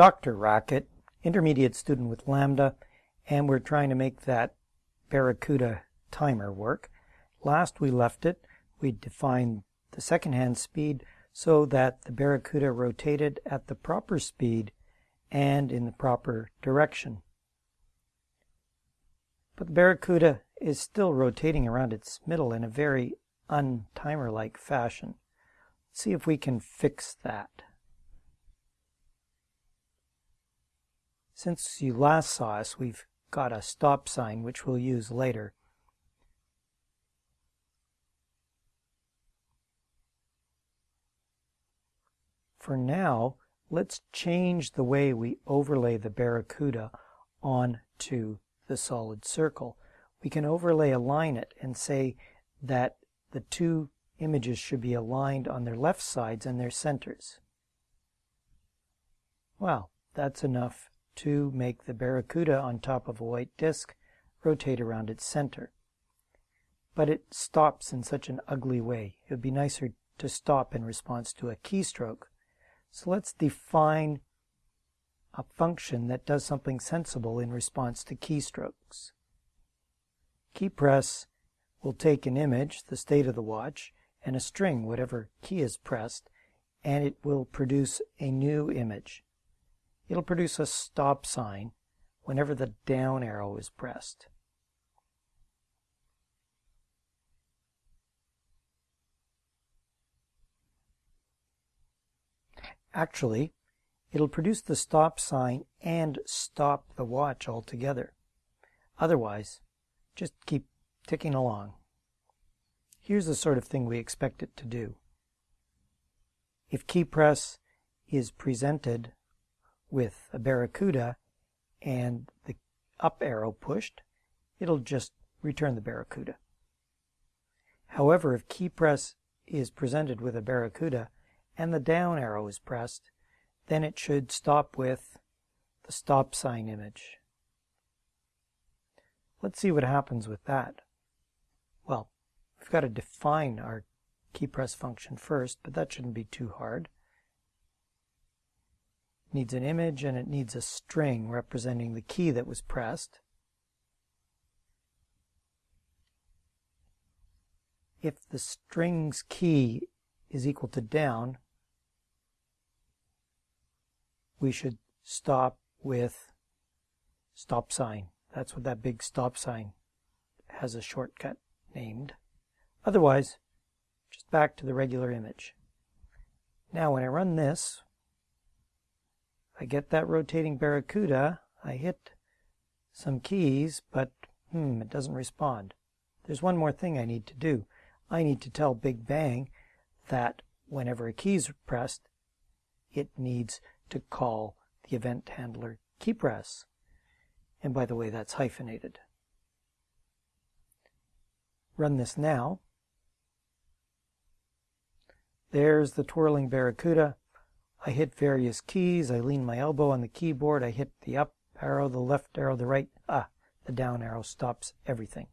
DrRacket, intermediate student with Lambda, and we're trying to make that Barracuda timer work. Last we left it, we defined the second hand speed so that the Barracuda rotated at the proper speed and in the proper direction. But the Barracuda is still rotating around its middle in a very untimer-like fashion. Let's see if we can fix that. Since you last saw us, we've got a stop sign which we'll use later. For now, let's change the way we overlay the Barracuda onto the solid circle. We can overlay align it and say that the two images should be aligned on their left sides and their centers. Well, that's enough to make the Barracuda on top of a white disk rotate around its center. But it stops in such an ugly way. It would be nicer to stop in response to a keystroke. So let's define a function that does something sensible in response to keystrokes. Key press will take an image, the state of the watch, and a string, whatever key is pressed, and it will produce a new image. It'll produce a stop sign whenever the down arrow is pressed. Actually, it'll produce the stop sign and stop the watch altogether. Otherwise, just keep ticking along. Here's the sort of thing we expect it to do. If key press is presented with a Barracuda and the up arrow pushed, it'll just return the Barracuda. However, if key press is presented with a Barracuda and the down arrow is pressed, then it should stop with the stop sign image. Let's see what happens with that. Well, we've got to define our key press function first, but that shouldn't be too hard needs an image and it needs a string representing the key that was pressed. If the string's key is equal to down, we should stop with stop sign. That's what that big stop sign has a shortcut named. Otherwise, just back to the regular image. Now when I run this, I get that rotating Barracuda, I hit some keys, but hmm, it doesn't respond. There's one more thing I need to do. I need to tell Big Bang that whenever a key is pressed, it needs to call the event handler key press. And by the way, that's hyphenated. Run this now. There's the twirling Barracuda. I hit various keys. I lean my elbow on the keyboard. I hit the up arrow, the left arrow, the right. Ah, the down arrow stops everything.